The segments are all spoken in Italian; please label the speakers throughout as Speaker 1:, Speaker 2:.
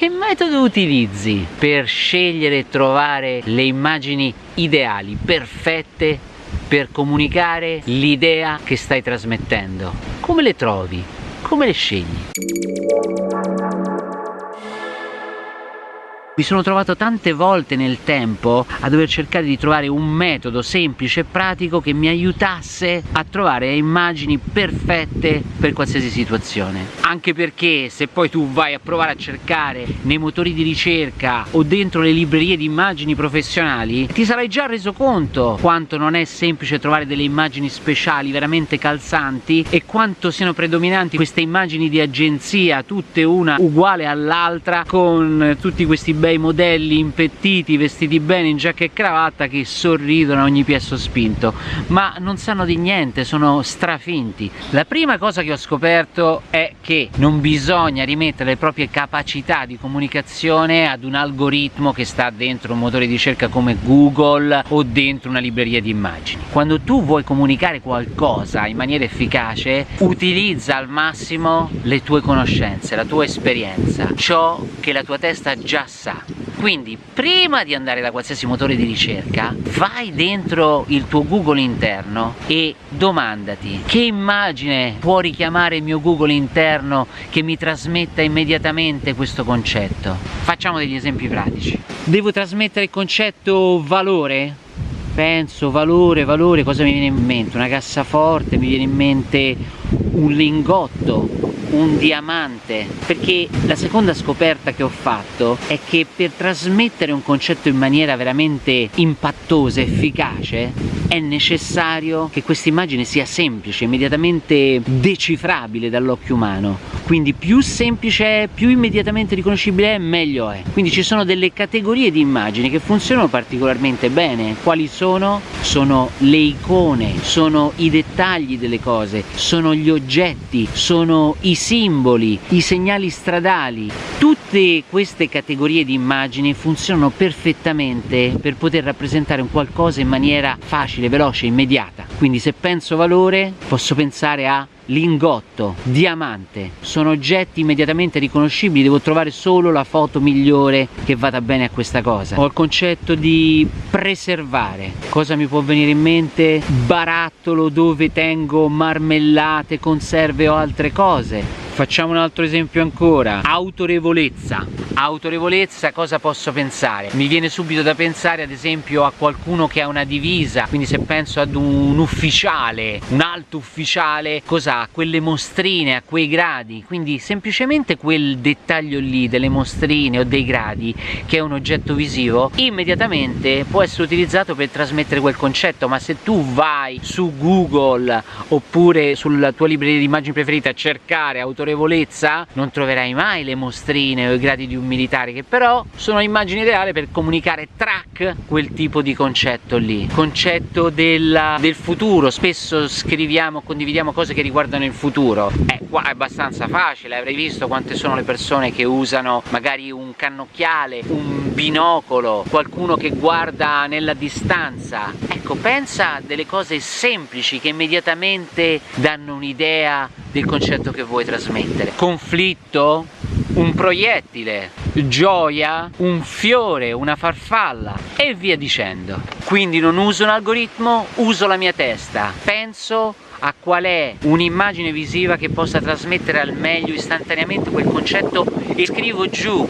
Speaker 1: che metodo utilizzi per scegliere e trovare le immagini ideali, perfette per comunicare l'idea che stai trasmettendo? Come le trovi? Come le scegli? Mi sono trovato tante volte nel tempo a dover cercare di trovare un metodo semplice e pratico che mi aiutasse a trovare immagini perfette per qualsiasi situazione. Anche perché se poi tu vai a provare a cercare nei motori di ricerca o dentro le librerie di immagini professionali, ti sarai già reso conto quanto non è semplice trovare delle immagini speciali veramente calzanti e quanto siano predominanti queste immagini di agenzia, tutte una uguale all'altra con tutti questi bei bei modelli impettiti, vestiti bene in giacca e cravatta che sorridono a ogni piè sospinto, ma non sanno di niente, sono strafinti. La prima cosa che ho scoperto è che non bisogna rimettere le proprie capacità di comunicazione ad un algoritmo che sta dentro un motore di ricerca come Google o dentro una libreria di immagini. Quando tu vuoi comunicare qualcosa in maniera efficace, utilizza al massimo le tue conoscenze, la tua esperienza, ciò che la tua testa già sa quindi prima di andare da qualsiasi motore di ricerca vai dentro il tuo Google interno e domandati che immagine può richiamare il mio Google interno che mi trasmetta immediatamente questo concetto? Facciamo degli esempi pratici. Devo trasmettere il concetto valore? Penso valore, valore, cosa mi viene in mente? Una cassaforte, mi viene in mente un lingotto, un diamante perché la seconda scoperta che ho fatto è che per trasmettere un concetto in maniera veramente impattosa, efficace è necessario che questa immagine sia semplice, immediatamente decifrabile dall'occhio umano. Quindi più semplice è, più immediatamente riconoscibile è, meglio è. Quindi ci sono delle categorie di immagini che funzionano particolarmente bene. Quali sono? sono le icone, sono i dettagli delle cose, sono gli oggetti, sono i simboli, i segnali stradali, tutte queste categorie di immagini funzionano perfettamente per poter rappresentare un qualcosa in maniera facile, veloce, immediata. Quindi se penso valore posso pensare a lingotto, diamante, sono oggetti immediatamente riconoscibili, devo trovare solo la foto migliore che vada bene a questa cosa. Ho il concetto di preservare, cosa mi può venire in mente? Barattolo dove tengo marmellate, conserve o altre cose Facciamo un altro esempio ancora, autorevolezza. Autorevolezza cosa posso pensare? Mi viene subito da pensare ad esempio a qualcuno che ha una divisa, quindi se penso ad un ufficiale, un alto ufficiale, cosa ha? Quelle mostrine a quei gradi, quindi semplicemente quel dettaglio lì delle mostrine o dei gradi che è un oggetto visivo, immediatamente può essere utilizzato per trasmettere quel concetto, ma se tu vai su Google oppure sulla tua libreria di immagini preferita a cercare autorevolezza non troverai mai le mostrine o i gradi di un militare che però sono immagini ideali per comunicare track quel tipo di concetto lì. Concetto della, del futuro. Spesso scriviamo condividiamo cose che riguardano il futuro. Eh qua è abbastanza facile avrei visto quante sono le persone che usano magari un cannocchiale un binocolo qualcuno che guarda nella distanza. Ecco pensa delle cose semplici che immediatamente danno un'idea del concetto che vuoi trasmettere. Conflitto? Un proiettile, gioia, un fiore, una farfalla e via dicendo. Quindi non uso un algoritmo, uso la mia testa, penso a qual è un'immagine visiva che possa trasmettere al meglio istantaneamente quel concetto e scrivo giù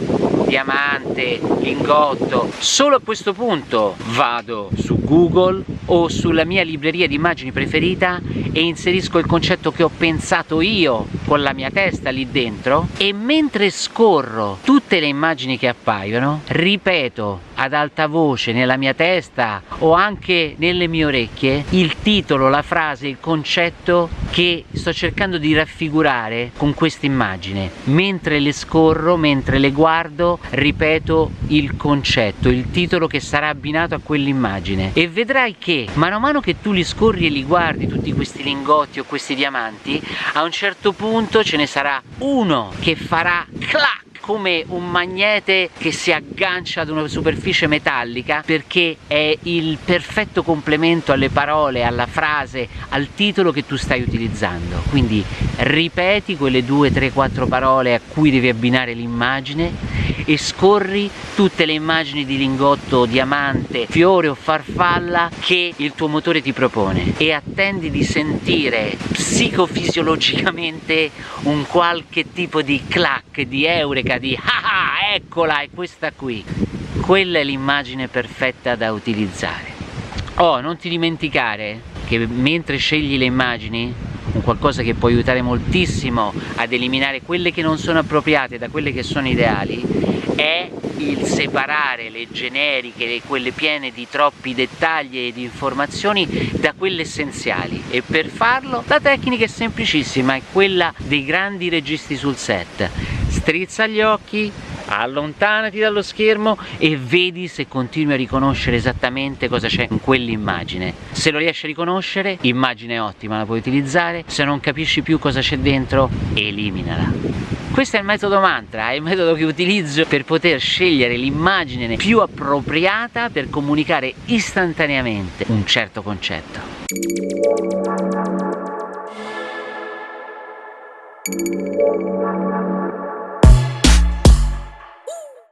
Speaker 1: diamante, lingotto. Solo a questo punto vado su Google o sulla mia libreria di immagini preferita e inserisco il concetto che ho pensato io con la mia testa lì dentro e mentre scorro tutte le immagini che appaiono ripeto ad alta voce nella mia testa o anche nelle mie orecchie il titolo, la frase, il concetto che sto cercando di raffigurare con questa immagine. Mentre le scorro, mentre le guardo ripeto il concetto, il titolo che sarà abbinato a quell'immagine. E vedrai che mano a mano che tu li scorri e li guardi tutti questi lingotti o questi diamanti a un certo punto ce ne sarà uno che farà clac come un magnete che si aggancia ad una superficie metallica perché è il perfetto complemento alle parole, alla frase, al titolo che tu stai utilizzando. Quindi ripeti quelle due, tre, quattro parole a cui devi abbinare l'immagine e scorri tutte le immagini di lingotto, diamante, fiore o farfalla che il tuo motore ti propone e attendi di sentire psicofisiologicamente un qualche tipo di clac, di eureka, di ah ah, eccola, è questa qui. Quella è l'immagine perfetta da utilizzare. Oh, non ti dimenticare che mentre scegli le immagini un qualcosa che può aiutare moltissimo ad eliminare quelle che non sono appropriate da quelle che sono ideali è il separare le generiche, quelle piene di troppi dettagli e di informazioni da quelle essenziali e per farlo la tecnica è semplicissima, è quella dei grandi registi sul set. Strizza gli occhi, allontanati dallo schermo e vedi se continui a riconoscere esattamente cosa c'è in quell'immagine. Se lo riesci a riconoscere immagine ottima la puoi utilizzare. Se non capisci più cosa c'è dentro eliminala. Questo è il metodo mantra, è il metodo che utilizzo per poter scegliere l'immagine più appropriata per comunicare istantaneamente un certo concetto.